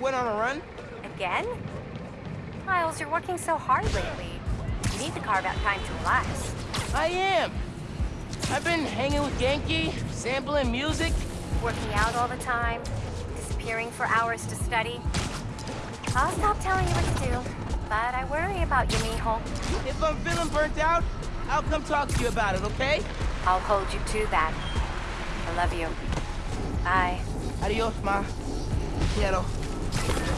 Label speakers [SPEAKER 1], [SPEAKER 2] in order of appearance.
[SPEAKER 1] went on a run.
[SPEAKER 2] Again? Miles, you're working so hard lately. You need to carve out time to relax.
[SPEAKER 1] I am. I've been hanging with Ganke, sampling music.
[SPEAKER 2] Working out all the time, disappearing for hours to study. I'll stop telling you what to do, but I worry about you, mijo.
[SPEAKER 1] If I'm feeling burnt out, I'll come talk to you about it, okay?
[SPEAKER 2] I'll hold you to that. I love you. Bye.
[SPEAKER 1] Adios, ma. Quiero. Ugh.